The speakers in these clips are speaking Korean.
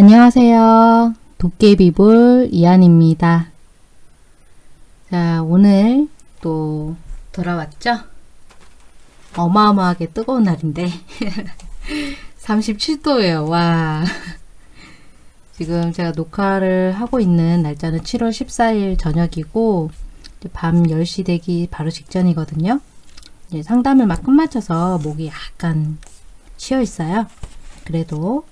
안녕하세요. 도깨비불 이한입니다. 자, 오늘 또 돌아왔죠? 어마어마하게 뜨거운 날인데 37도예요. 와. 지금 제가 녹화를 하고 있는 날짜는 7월 14일 저녁이고 밤 10시 되기 바로 직전이거든요. 상담을 막 끝마쳐서 목이 약간 쉬어 있어요. 그래도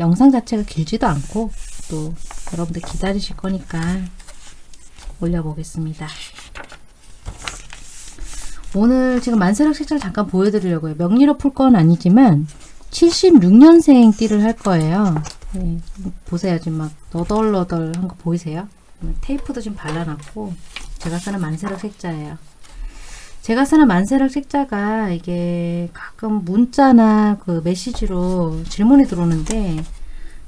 영상 자체가 길지도 않고 또 여러분들 기다리실 거니까 올려보겠습니다. 오늘 지금 만세력 색깔 잠깐 보여드리려고요. 명리로 풀 건 아니지만 76년생 띠를 할 거예요. 네, 보세요. 지금 막 너덜너덜한 거 보이세요? 테이프도 좀 발라놨고 제가 쓰는 만세력 색자예요. 제가 쓰는 만세력 책자가 이게 가끔 문자나 그 메시지로 질문이 들어오는데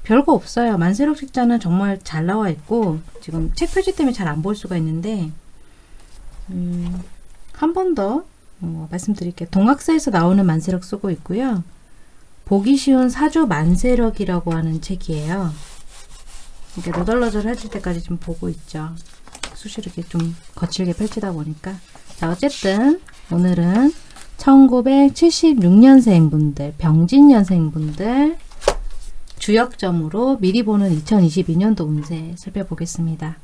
별거 없어요. 만세력 책자는 정말 잘 나와 있고 지금 책 표지 때문에 잘 안 볼 수가 있는데 음, 한 번더 어, 말씀드릴게요. 동학사에서 나오는 만세력 쓰고 있고요. 보기 쉬운 사주 만세력이라고 하는 책이에요. 이렇게 너덜너덜 해질 때까지 좀 보고 있죠. 수시로 이렇게 좀 거칠게 펼치다 보니까 자 어쨌든 오늘은 1976년생 분들 병진년생 분들 주역점으로 미리 보는 2022년도 운세 살펴보겠습니다.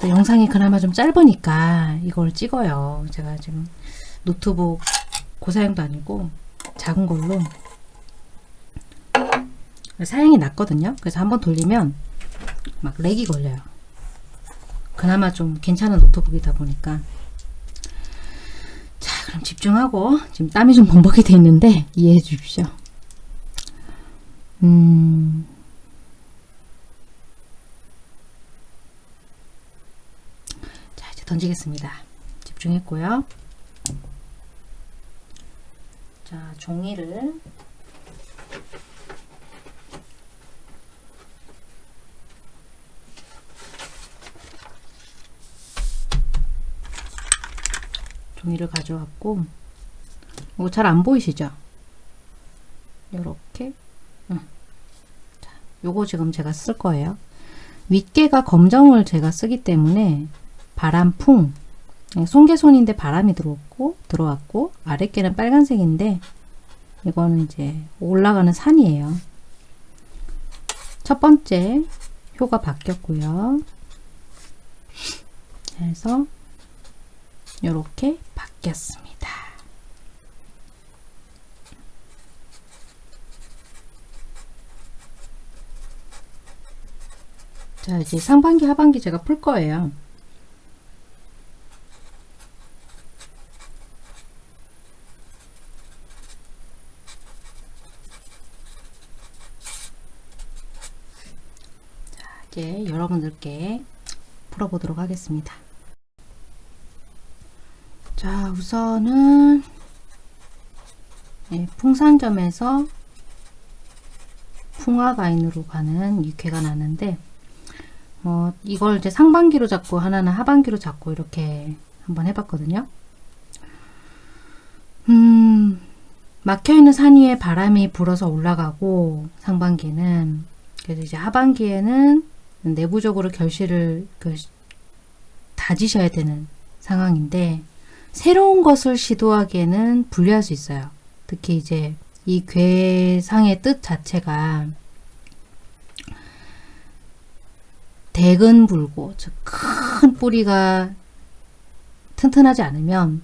또 영상이 그나마 좀 짧으니까 이걸 찍어요. 제가 지금 노트북 고사양도 아니고 작은 걸로 사양이 낮거든요. 그래서 한번 돌리면 막 렉이 걸려요. 그나마 좀 괜찮은 노트북이다 보니까 자 그럼 집중하고 지금 땀이 좀 범벅이 돼 있는데 이해해 주십시오 음 자, 이제 던지겠습니다. 집중했고요. 자, 종이를 종이를 가져왔고 이거 잘 안 보이시죠? 이렇게 요거 지금 제가 쓸 거예요. 윗개가 검정을 제가 쓰기 때문에 바람풍 송개손인데 바람이 들어왔고 들어왔고 아랫개는 빨간색인데 이거는 이제 올라가는 산이에요. 첫 번째 효가 바뀌었고요. 그래서 이렇게 바뀌었습니다. 자 이제 상반기 하반기 제가 풀 거예요. 여러분들께 풀어보도록 하겠습니다. 자 우선은 네, 풍산점에서 풍화가인으로 가는 육회가 나는데 어, 이걸 이제 상반기로 잡고 하나는 하반기로 잡고 이렇게 한번 해봤거든요. 음, 막혀있는 산 위에 바람이 불어서 올라가고 상반기는 그래서 이제 하반기에는 내부적으로 결실을 그, 다지셔야 되는 상황인데 새로운 것을 시도하기에는 불리할 수 있어요. 특히 이제 이 괴상의 뜻 자체가 대근 불고 즉 큰 뿌리가 튼튼하지 않으면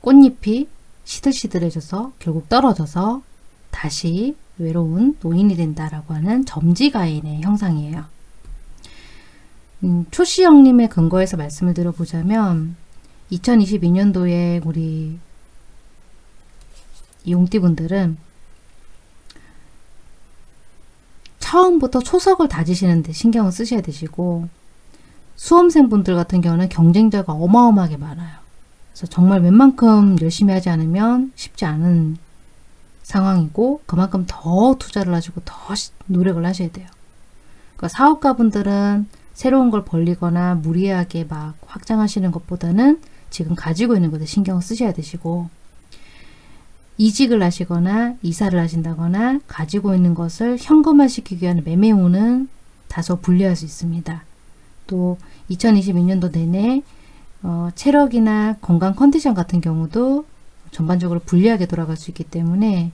꽃잎이 시들시들해져서 결국 떨어져서 다시 외로운 노인이 된다라고 하는 점지가인의 형상이에요. 음, 초시영님의 근거에서 말씀을 드려보자면 2022년도에 우리 용띠분들은 처음부터 초석을 다지시는데 신경을 쓰셔야 되시고 수험생분들 같은 경우는 경쟁자가 어마어마하게 많아요. 그래서 정말 웬만큼 열심히 하지 않으면 쉽지 않은 상황이고 그만큼 더 투자를 하시고 더 노력을 하셔야 돼요. 그러니까 사업가분들은 새로운 걸 벌리거나 무리하게 막 확장하시는 것보다는 지금 가지고 있는 것에 신경을 쓰셔야 되시고 이직을 하시거나 이사를 하신다거나 가지고 있는 것을 현금화시키기 위한 매매운은 다소 불리할 수 있습니다. 또 2022년도 내내 어, 체력이나 건강 컨디션 같은 경우도 전반적으로 불리하게 돌아갈 수 있기 때문에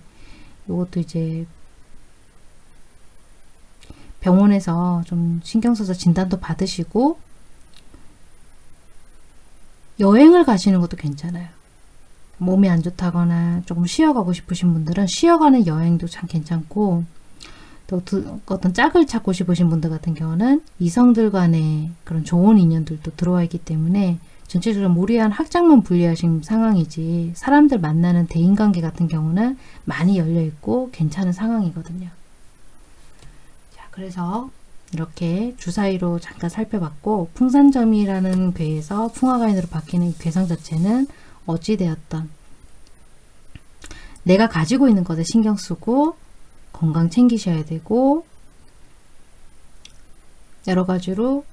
이것도 이제 병원에서 좀 신경 써서 진단도 받으시고 여행을 가시는 것도 괜찮아요. 몸이 안 좋다거나 조금 쉬어가고 싶으신 분들은 쉬어가는 여행도 참 괜찮고 또 두- 어떤 짝을 찾고 싶으신 분들 같은 경우는 이성들 간의 그런 좋은 인연들도 들어와 있기 때문에 전체적으로 무리한 학장만 분리하신 상황이지 사람들 만나는 대인관계 같은 경우는 많이 열려 있고 괜찮은 상황이거든요. 자, 그래서 이렇게 주사위로 잠깐 살펴봤고 풍산점이라는 괴에서 풍화가인으로 바뀌는 이 괴상 자체는 어찌되었던 내가 가지고 있는 것에 신경 쓰고 건강 챙기셔야 되고 여러 가지로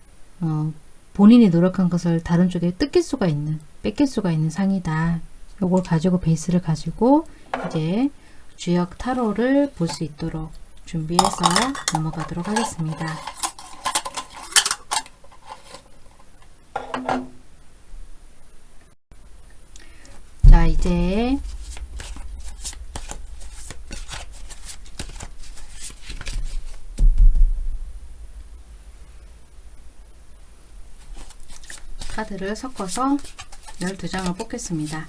어, 본인이 노력한 것을 다른 쪽에 뜯길 수가 있는 뺏길 수가 있는 상이다. 요걸 가지고 베이스를 가지고 이제 주역 타로를 볼 수 있도록 준비해서 넘어가도록 하겠습니다. 자 이제 카드를 섞어서 12장을 뽑겠습니다.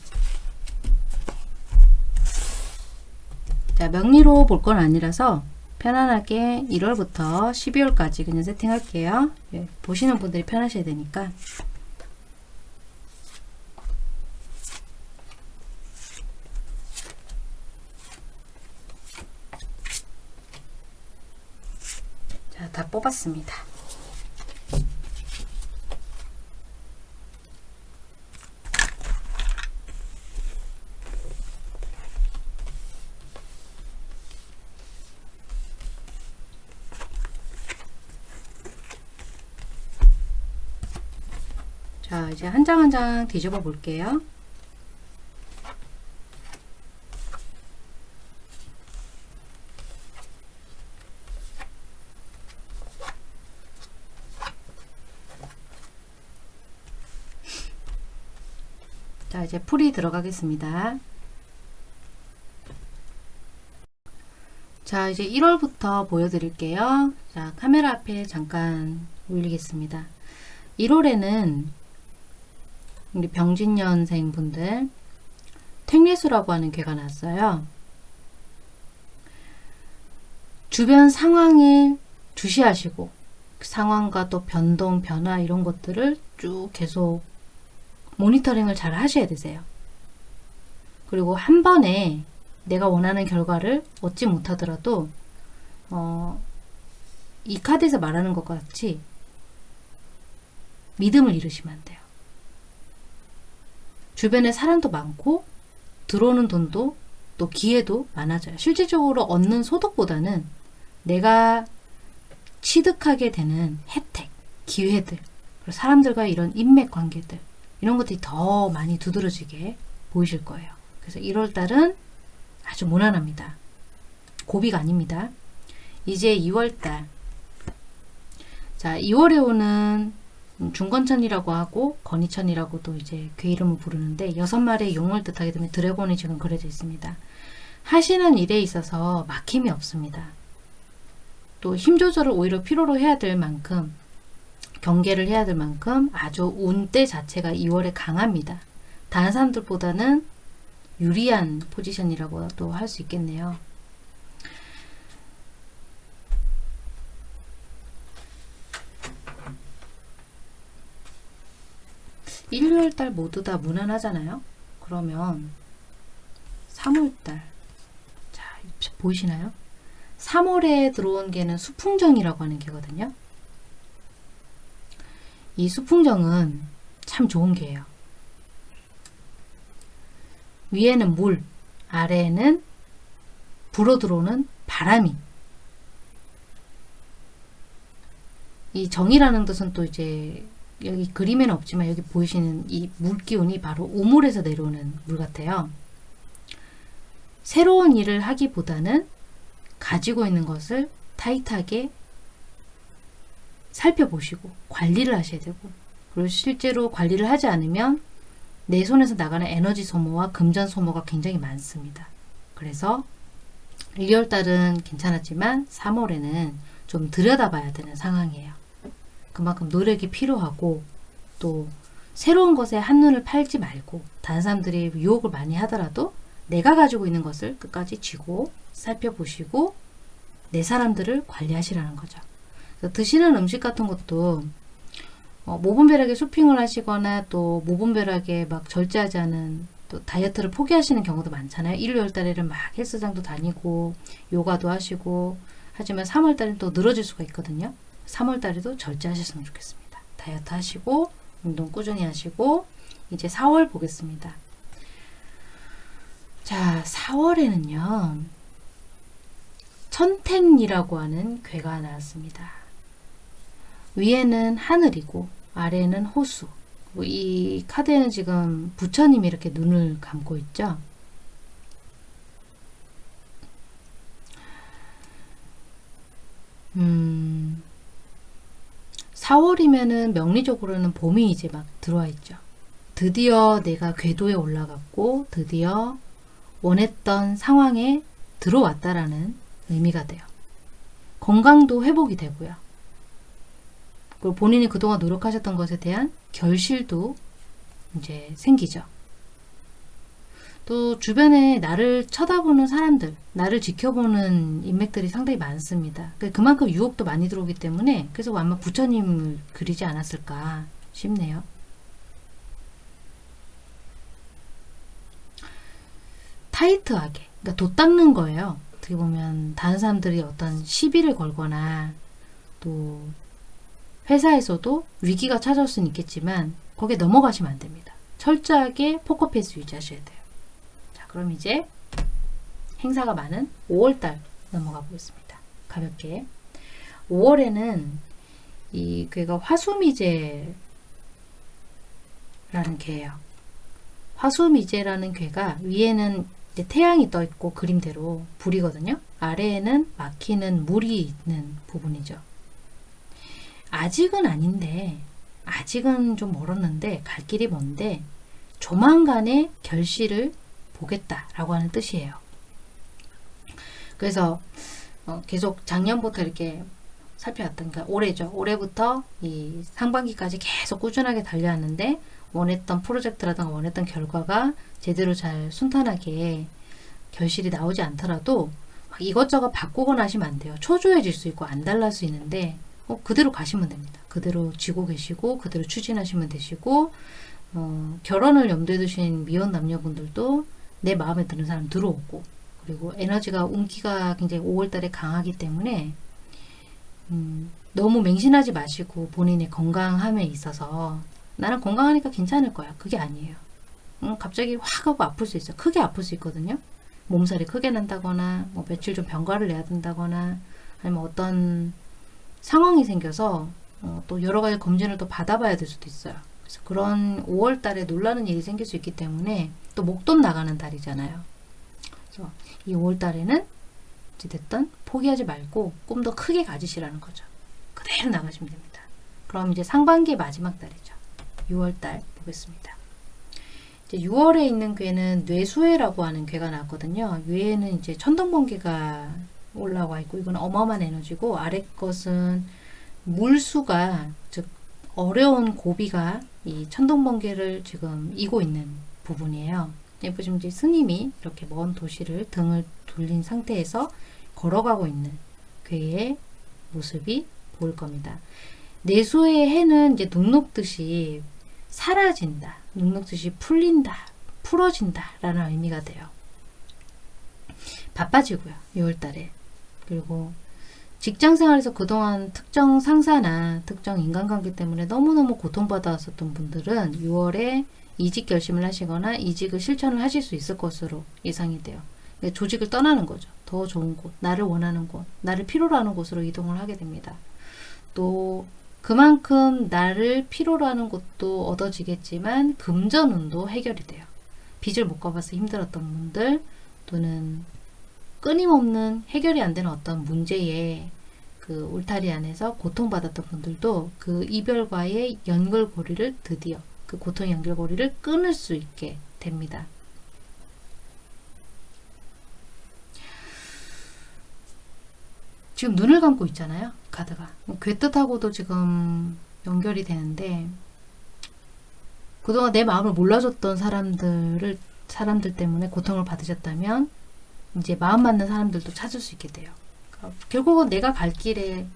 자, 명리로 볼 건 아니라서 편안하게 1월부터 12월까지 그냥 세팅할게요. 예, 보시는 분들이 편하셔야 되니까. 자, 다 뽑았습니다. 자, 이제 한 장 한 장 뒤집어 볼게요. 자, 이제 풀이 들어가겠습니다. 자, 이제 1월부터 보여드릴게요. 자, 카메라 앞에 잠깐 올리겠습니다. 1월에는 우리 병진년생 분들 택리수라고 하는 괴가 났어요. 주변 상황을 주시하시고 그 상황과 또 변동, 변화 이런 것들을 쭉 계속 모니터링을 잘 하셔야 되세요. 그리고 한 번에 내가 원하는 결과를 얻지 못하더라도 어, 이 카드에서 말하는 것 같이 믿음을 잃으시면 안 돼요. 주변에 사람도 많고 들어오는 돈도 또 기회도 많아져요. 실질적으로 얻는 소득보다는 내가 취득하게 되는 혜택, 기회들, 그리고 사람들과 이런 인맥 관계들 이런 것들이 더 많이 두드러지게 보이실 거예요. 그래서 1월달은 아주 무난합니다. 고비가 아닙니다. 이제 2월달 자 2월에 오는 중건천이라고 하고 건이천이라고도 이제 괴 이름을 부르는데 여섯 마리의 용을 뜻하게 되면 드래곤이 지금 그려져 있습니다. 하시는 일에 있어서 막힘이 없습니다. 또 힘 조절을 오히려 필요로 해야 될 만큼 경계를 해야 될 만큼 아주 운대 자체가 2월에 강합니다. 다른 사람들보다는 유리한 포지션이라고도 할 수 있겠네요. 일요일달 모두 다 무난하잖아요. 그러면 3월달 자 보이시나요? 3월에 들어온 개는 수풍정이라고 하는 개거든요. 이 수풍정은 참 좋은 개예요. 위에는 물, 아래에는 불어 들어오는 바람이. 이 정이라는 뜻은 또 이제 여기 그림에는 없지만 여기 보이시는 이 물기운이 바로 우물에서 내려오는 물 같아요. 새로운 일을 하기보다는 가지고 있는 것을 타이트하게 살펴보시고 관리를 하셔야 되고 그리고 실제로 관리를 하지 않으면 내 손에서 나가는 에너지 소모와 금전 소모가 굉장히 많습니다. 그래서 1월 달은 괜찮았지만 3월에는 좀 들여다봐야 되는 상황이에요. 그만큼 노력이 필요하고 또 새로운 것에 한눈을 팔지 말고 다른 사람들이 유혹을 많이 하더라도 내가 가지고 있는 것을 끝까지 쥐고 살펴보시고 내 사람들을 관리하시라는 거죠. 드시는 음식 같은 것도 어, 모분별하게 쇼핑을 하시거나 또 모분별하게 막 절제하지 않은 또 다이어트를 포기하시는 경우도 많잖아요. 1, 2월 달에는 막 헬스장도 다니고 요가도 하시고 하지만 3월 달엔 또 늘어질 수가 있거든요. 3월 달에도 절제하셨으면 좋겠습니다. 다이어트 하시고 운동 꾸준히 하시고 이제 4월 보겠습니다. 자, 4월에는요. 천택이라고 하는 괴가 나왔습니다. 위에는 하늘이고 아래는 호수. 이 카드에는 지금 부처님이 이렇게 눈을 감고 있죠. 음, 4월이면은 명리적으로는 봄이 이제 막 들어와 있죠. 드디어 내가 궤도에 올라갔고 드디어 원했던 상황에 들어왔다라는 의미가 돼요. 건강도 회복이 되고요. 그리고 본인이 그동안 노력하셨던 것에 대한 결실도 이제 생기죠. 또 주변에 나를 쳐다보는 사람들, 나를 지켜보는 인맥들이 상당히 많습니다. 그 그만큼 유혹도 많이 들어오기 때문에 그래서 아마 부처님을 그리지 않았을까 싶네요. 타이트하게, 그러니까 도 닦는 거예요. 어떻게 보면 다른 사람들이 어떤 시비를 걸거나 또 회사에서도 위기가 찾아올 수는 있겠지만 거기에 넘어가시면 안 됩니다. 철저하게 포커페이스 유지하셔야 돼요. 자, 그럼 이제 행사가 많은 5월달 넘어가 보겠습니다. 가볍게. 5월에는 이 괴가 화수미제라는 괴예요. 화수미제라는 괴가 위에는 태양이 떠 있고 그림대로 불이거든요. 아래에는 막히는 물이 있는 부분이죠. 아직은 아닌데 아직은 좀 멀었는데 갈 길이 먼데 조만간에 결실을 보겠다라고 하는 뜻이에요. 그래서 어, 계속 작년부터 이렇게 살펴왔던 그 올해죠. 올해부터 이 상반기까지 계속 꾸준하게 달려왔는데 원했던 프로젝트라든가 원했던 결과가 제대로 잘 순탄하게 결실이 나오지 않더라도 이것저것 바꾸거나 하시면 안 돼요. 초조해질 수 있고 안 달랄 수 있는데 어, 그대로 가시면 됩니다. 그대로 쥐고 계시고 그대로 추진하시면 되시고 어, 결혼을 염두에 두신 미혼 남녀분들도 내 마음에 드는 사람 들어오고 그리고 에너지가 운기가 굉장히 5월달에 강하기 때문에 음, 너무 맹신하지 마시고 본인의 건강함에 있어서 나는 건강하니까 괜찮을 거야. 그게 아니에요. 음, 갑자기 확 하고 아플 수 있어요. 크게 아플 수 있거든요. 몸살이 크게 난다거나 뭐 며칠 좀 병가를 내야 된다거나 아니면 어떤 상황이 생겨서 어, 또 여러 가지 검진을 또 받아봐야 될 수도 있어요. 그래서 그런 5월 달에 놀라는 일이 생길 수 있기 때문에 또 목돈 나가는 달이잖아요. 그래서 이 5월 달에는 어찌됐든 포기하지 말고 꿈도 크게 가지시라는 거죠. 그대로 나가시면 됩니다. 그럼 이제 상반기의 마지막 달이죠. 6월 달 보겠습니다. 이제 6월에 있는 괴는 뇌수해라고 하는 괴가 나왔거든요. 위에는 이제 천둥번개가 올라와 있고 이건 어마어마한 에너지고 아래 것은 물수가 즉 어려운 고비가 이 천둥번개를 지금 이고 있는 부분이에요. 보시면 이제 스님이 이렇게 먼 도시를 등을 돌린 상태에서 걸어가고 있는 괴의 모습이 보일 겁니다. 내수의 해는 이제 눅눅듯이 사라진다. 눅눅듯이 풀린다. 풀어진다. 라는 의미가 돼요. 바빠지고요. 6월달에. 그리고 직장생활에서 그동안 특정 상사나 특정 인간관계 때문에 너무너무 고통받아왔었던 분들은 6월에 이직 결심을 하시거나 이직을 실천을 하실 수 있을 것으로 예상이 돼요. 그러니까 조직을 떠나는 거죠. 더 좋은 곳, 나를 원하는 곳, 나를 필요로 하는 곳으로 이동을 하게 됩니다. 또 그만큼 나를 필요로 하는 곳도 얻어지겠지만 금전운도 해결이 돼요. 빚을 못 갚아서 힘들었던 분들 또는 끊임없는 해결이 안 되는 어떤 문제에 그 울타리 안에서 고통받았던 분들도 그 이별과의 연결고리를 드디어 그 고통의 연결고리를 끊을 수 있게 됩니다. 지금 눈을 감고 있잖아요. 카드가. 괴뜻하고도 지금 연결이 되는데 그동안 내 마음을 몰라줬던 사람들을 사람들 때문에 고통을 받으셨다면 이제 마음 맞는 사람들도 찾을 수 있게 돼요. 그러니까 결국은 내가 갈 길에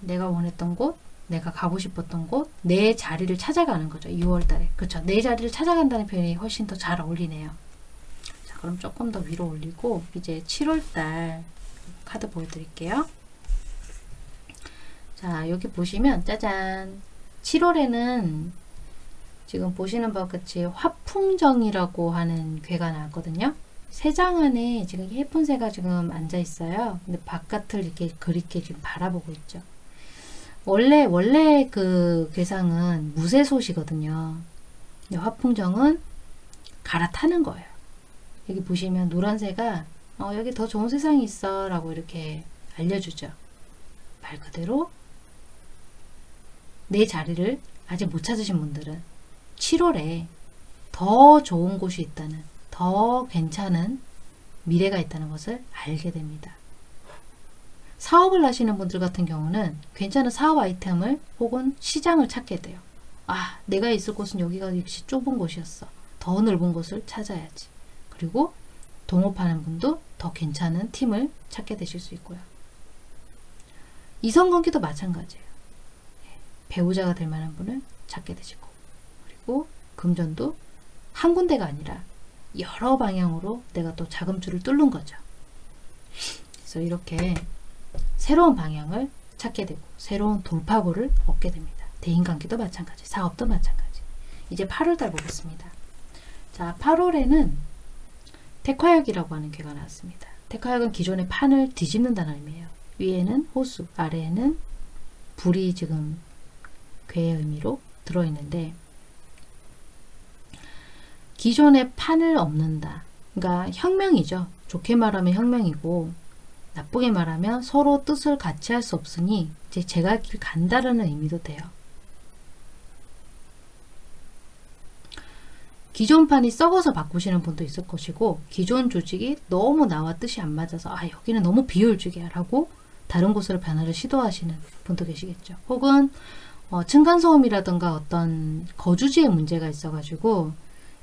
내가 원했던 곳, 내가 가고 싶었던 곳, 내 자리를 찾아가는 거죠. 2월 달에. 그렇죠. 내 자리를 찾아간다는 표현이 훨씬 더 잘 어울리네요. 자, 그럼 조금 더 위로 올리고 이제 7월 달 카드 보여드릴게요. 자, 여기 보시면 짜잔. 7월에는 지금 보시는 바와 같이 화풍정이라고 하는 괴가 나왔거든요. 새장 안에 지금 예쁜 새가 지금 앉아 있어요. 근데 바깥을 이렇게 그립게 지금 바라보고 있죠. 원래 원래 그 괴상은 무쇠솥이거든요. 화풍정은 갈아타는 거예요. 여기 보시면 노란 새가 어, 여기 더 좋은 세상이 있어 라고 이렇게 알려주죠. 말 그대로 내 자리를 아직 못 찾으신 분들은 7월에 더 좋은 곳이 있다는 더 괜찮은 미래가 있다는 것을 알게 됩니다. 사업을 하시는 분들 같은 경우는 괜찮은 사업 아이템을 혹은 시장을 찾게 돼요. 아, 내가 있을 곳은 여기가 역시 좁은 곳이었어. 더 넓은 곳을 찾아야지. 그리고 동업하는 분도 더 괜찮은 팀을 찾게 되실 수 있고요. 이성관계도 마찬가지예요. 배우자가 될 만한 분을 찾게 되시고 그리고 금전도 한 군데가 아니라 여러 방향으로 내가 또 자금줄을 뚫는 거죠. 그래서 이렇게 새로운 방향을 찾게 되고 새로운 돌파구를 얻게 됩니다. 대인관계도 마찬가지, 사업도 마찬가지. 이제 8월달 보겠습니다. 자, 8월에는 택화역이라고 하는 괴가 나왔습니다. 택화역은 기존의 판을 뒤집는다는 의미예요. 위에는 호수, 아래에는 불이 지금 괴의 의미로 들어있는데 기존의 판을 없는다. 그러니까 혁명이죠. 좋게 말하면 혁명이고 나쁘게 말하면 서로 뜻을 같이 할 수 없으니 이제 제가 길 간다라는 의미도 돼요. 기존 판이 썩어서 바꾸시는 분도 있을 것이고 기존 조직이 너무 나와 뜻이 안 맞아서 아 여기는 너무 비효율적이야 라고 다른 곳으로 변화를 시도하시는 분도 계시겠죠. 혹은 어, 층간소음이라든가 어떤 거주지에 문제가 있어가지고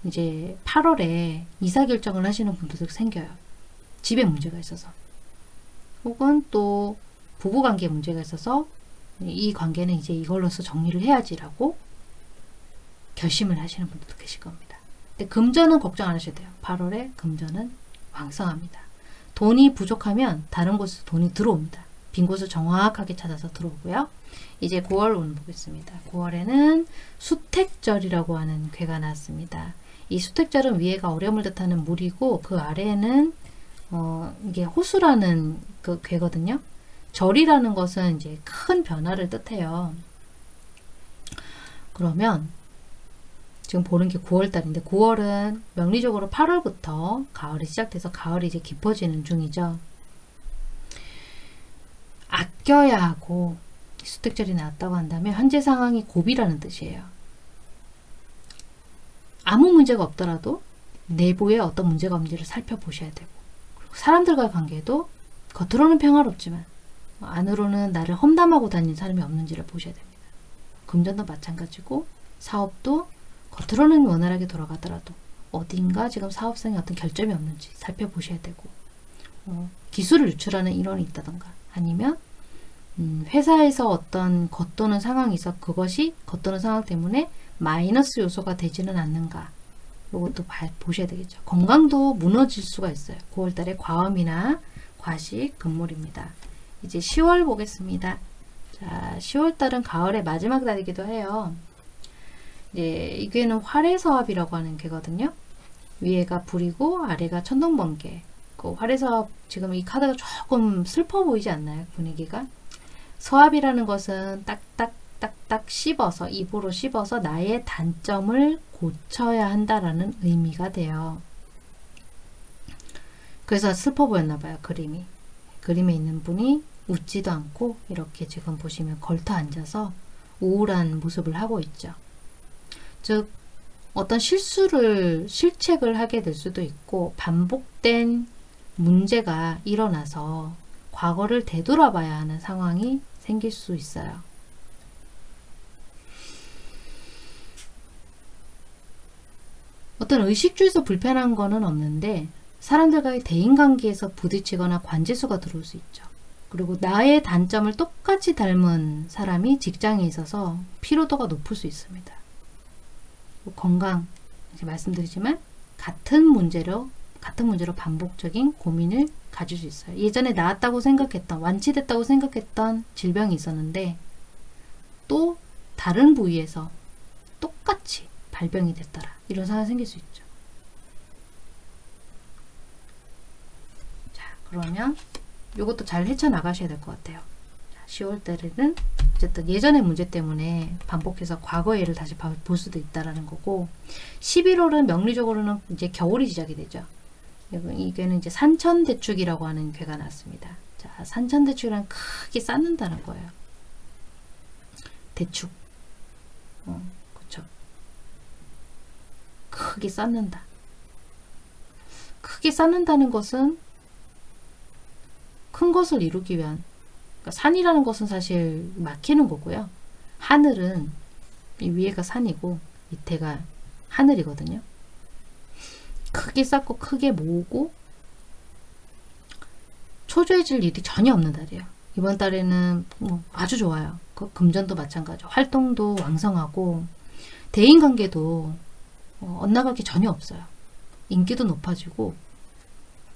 이제 8월에 이사 결정을 하시는 분들도 생겨요. 집에 문제가 있어서. 혹은 또 부부관계에 문제가 있어서 이 관계는 이제 이걸로서 정리를 해야지라고 결심을 하시는 분들도 계실 겁니다. 근데 금전은 걱정 안 하셔도 돼요. 8월에 금전은 왕성합니다. 돈이 부족하면 다른 곳에서 돈이 들어옵니다. 빈 곳을 정확하게 찾아서 들어오고요. 이제 9월 운 보겠습니다. 9월에는 수택절이라고 하는 괴가 나왔습니다. 이 수택절은 위에가 어려움을 뜻하는 물이고 그 아래에는 어, 이게 호수라는 그 괴거든요. 절이라는 것은 이제 큰 변화를 뜻해요. 그러면 지금 보는 게 9월달인데 9월은 명리적으로 8월부터 가을이 시작돼서 가을이 이제 깊어지는 중이죠. 아껴야 하고 수택절이 나왔다고 한다면 현재 상황이 고비라는 뜻이에요. 아무 문제가 없더라도 내부에 어떤 문제가 없는지를 살펴보셔야 되고 사람들과의 관계도 겉으로는 평화롭지만 안으로는 나를 험담하고 다니는 사람이 없는지를 보셔야 됩니다. 금전도 마찬가지고 사업도 겉으로는 원활하게 돌아가더라도 어딘가 지금 사업상에 어떤 결점이 없는지 살펴보셔야 되고 어, 기술을 유출하는 인원이 있다던가 아니면 음, 회사에서 어떤 겉도는 상황이 있어 그것이 겉도는 상황 때문에 마이너스 요소가 되지는 않는가 이것도 보셔야 되겠죠. 건강도 무너질 수가 있어요. 9월달에 과음이나 과식, 금물입니다. 이제 10월 보겠습니다. 자, 10월달은 가을의 마지막 달이기도 해요. 이제 이게는 활해서합이라고 하는 게거든요. 위에가 불이고 아래가 천둥번개. 그 활해서합 지금 이 카드가 조금 슬퍼 보이지 않나요? 분위기가? 서합이라는 것은 딱딱 딱딱 씹어서 입으로 씹어서 나의 단점을 고쳐야 한다라는 의미가 돼요. 그래서 슬퍼 보였나 봐요. 그림이. 그림에 있는 분이 웃지도 않고 이렇게 지금 보시면 걸터 앉아서 우울한 모습을 하고 있죠. 즉 어떤 실수를 실책을 하게 될 수도 있고 반복된 문제가 일어나서 과거를 되돌아봐야 하는 상황이 생길 수 있어요. 어떤 의식주에서 불편한 거는 없는데 사람들과의 대인관계에서 부딪히거나 관제수가 들어올 수 있죠. 그리고 나의 단점을 똑같이 닮은 사람이 직장에 있어서 피로도가 높을 수 있습니다. 건강, 이제 말씀드리지만 같은 문제로 같은 문제로 반복적인 고민을 가질 수 있어요. 예전에 나았다고 생각했던 완치됐다고 생각했던 질병이 있었는데 또 다른 부위에서 똑같이 발병이 됐더라. 이런 상황이 생길 수 있죠. 자, 그러면 이것도 잘 헤쳐나가셔야 될 것 같아요. 10월 달에는 어쨌든 예전의 문제 때문에 반복해서 과거의 일을 다시 볼 수도 있다라는 거고 11월은 명리적으로는 이제 겨울이 시작이 되죠. 이게는 이제 산천대축이라고 하는 괴가 났습니다. 자, 산천대축이란 크게 쌓는다는 거예요. 대축. 어. 크게 쌓는다. 크게 쌓는다는 것은 큰 것을 이루기 위한 그러니까 산이라는 것은 사실 막히는 거고요. 하늘은 이 위에가 산이고 밑에가 하늘이거든요. 크게 쌓고 크게 모으고 초조해질 일이 전혀 없는 달이에요. 이번 달에는 뭐 아주 좋아요. 그 금전도 마찬가지. 활동도 왕성하고 대인관계도 어, 엇나갈 게 전혀 없어요. 인기도 높아지고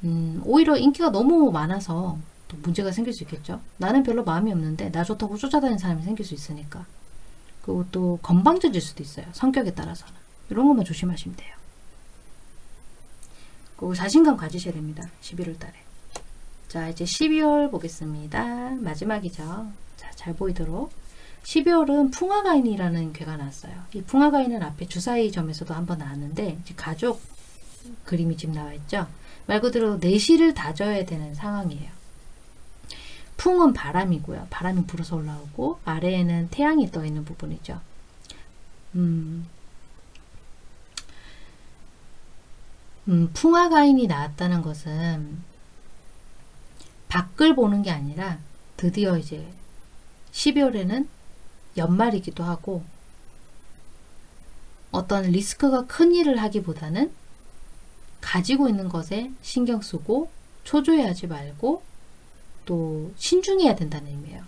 음, 오히려 인기가 너무 많아서 또 문제가 생길 수 있겠죠. 나는 별로 마음이 없는데 나 좋다고 쫓아다니는 사람이 생길 수 있으니까. 그리고 또 건방져질 수도 있어요. 성격에 따라서는. 이런 것만 조심하시면 돼요. 그리고 자신감 가지셔야 됩니다. 11월 달에. 자 이제 12월 보겠습니다. 마지막이죠. 자, 잘 보이도록. 12월은 풍화가인이라는 괴가 나왔어요. 이 풍화가인은 앞에 주사위 점에서도 한번 나왔는데 가족 그림이 지금 나와 있죠. 말 그대로 내실을 다져야 되는 상황이에요. 풍은 바람이고요. 바람이 불어서 올라오고 아래에는 태양이 떠 있는 부분이죠. 음, 음, 풍화가인이 나왔다는 것은 밖을 보는 게 아니라 드디어 이제 12월에는 연말이기도 하고 어떤 리스크가 큰 일을 하기보다는 가지고 있는 것에 신경 쓰고 초조해하지 말고 또 신중해야 된다는 의미예요.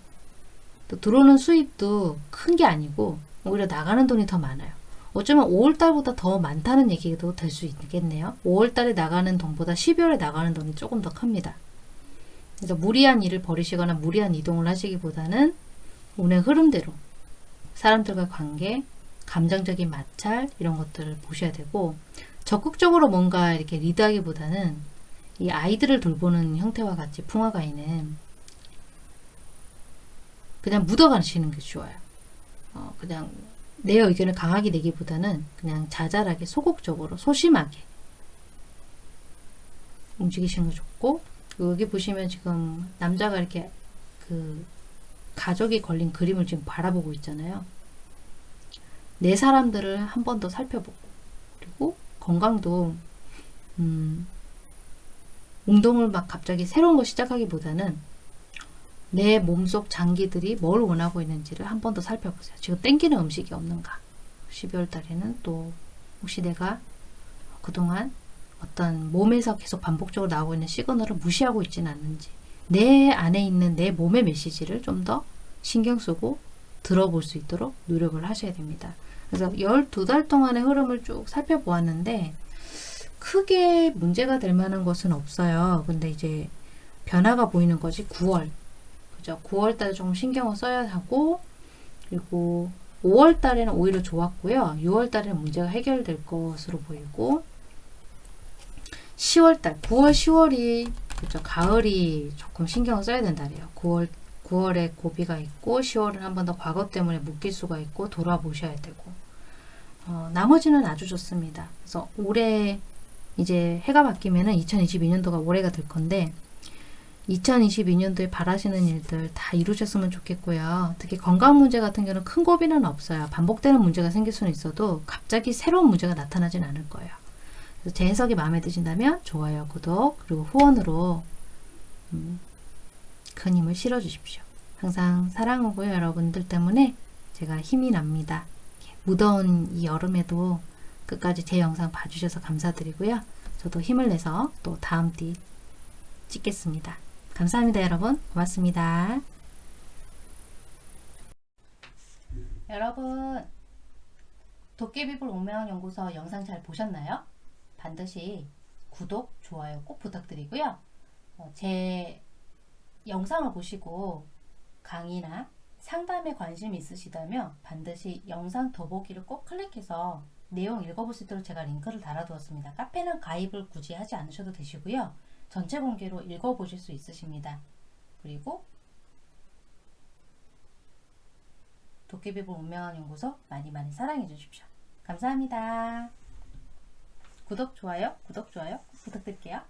또 들어오는 수입도 큰 게 아니고 오히려 나가는 돈이 더 많아요. 어쩌면 5월달보다 더 많다는 얘기도 될 수 있겠네요. 5월달에 나가는 돈보다 12월에 나가는 돈이 조금 더 큽니다. 그래서 무리한 일을 벌이시거나 무리한 이동을 하시기보다는 운의 흐름대로 사람들과 관계, 감정적인 마찰 이런 것들을 보셔야 되고 적극적으로 뭔가 이렇게 리드하기보다는 이 아이들을 돌보는 형태와 같이 풍화가인은 그냥 묻어가시는 게 좋아요. 어, 그냥 내 의견을 강하게 내기보다는 그냥 자잘하게 소극적으로 소심하게 움직이시는 게 좋고 여기 보시면 지금 남자가 이렇게 그 가족이 걸린 그림을 지금 바라보고 있잖아요. 내 사람들을 한 번 더 살펴보고 그리고 건강도 음, 운동을 막 갑자기 새로운 거 시작하기보다는 내 몸속 장기들이 뭘 원하고 있는지를 한 번 더 살펴보세요. 지금 땡기는 음식이 없는가? 12월 달에는 또 혹시 내가 그동안 어떤 몸에서 계속 반복적으로 나오고 있는 시그널을 무시하고 있지는 않는지 내 안에 있는 내 몸의 메시지를 좀 더 신경 쓰고 들어볼 수 있도록 노력을 하셔야 됩니다. 그래서 12달 동안의 흐름을 쭉 살펴보았는데 크게 문제가 될 만한 것은 없어요. 근데 이제 변화가 보이는 것이 9월. 그죠? 9월 달에 좀 신경을 써야 하고, 그리고 5월 달에는 오히려 좋았고요. 6월 달에는 문제가 해결될 것으로 보이고, 10월 달, 9월, 10월이, 그죠? 가을이 조금 신경을 써야 된다래요. 9월, 9월에 고비가 있고, 10월은 한 번 더 과거 때문에 묶일 수가 있고, 돌아보셔야 되고, 어, 나머지는 아주 좋습니다. 그래서 올해 이제 해가 바뀌면은 2022년도가 올해가 될 건데 2022년도에 바라시는 일들 다 이루셨으면 좋겠고요. 특히 건강 문제 같은 경우는 큰 고비는 없어요. 반복되는 문제가 생길 수는 있어도 갑자기 새로운 문제가 나타나진 않을 거예요. 제 해석이 마음에 드신다면 좋아요, 구독, 그리고 후원으로 음, 큰 힘을 실어주십시오. 항상 사랑하고요. 여러분들 때문에 제가 힘이 납니다. 무더운 이 여름에도 끝까지 제 영상 봐주셔서 감사드리고요. 저도 힘을 내서 또 다음 띠 찍겠습니다. 감사합니다, 여러분. 고맙습니다. 여러분, 도깨비불 오면 연구소 영상 잘 보셨나요? 반드시 구독, 좋아요 꼭 부탁드리고요. 어, 제 영상을 보시고 강의나 상담에 관심이 있으시다면 반드시 영상 더보기를 꼭 클릭해서 내용 읽어볼 수 있도록 제가 링크를 달아두었습니다. 카페는 가입을 굳이 하지 않으셔도 되시고요. 전체 공개로 읽어보실 수 있으십니다. 그리고 도깨비불 운명한 연구소 많이 많이 사랑해 주십시오. 감사합니다. 구독, 좋아요, 구독, 좋아요 꼭 부탁드릴게요.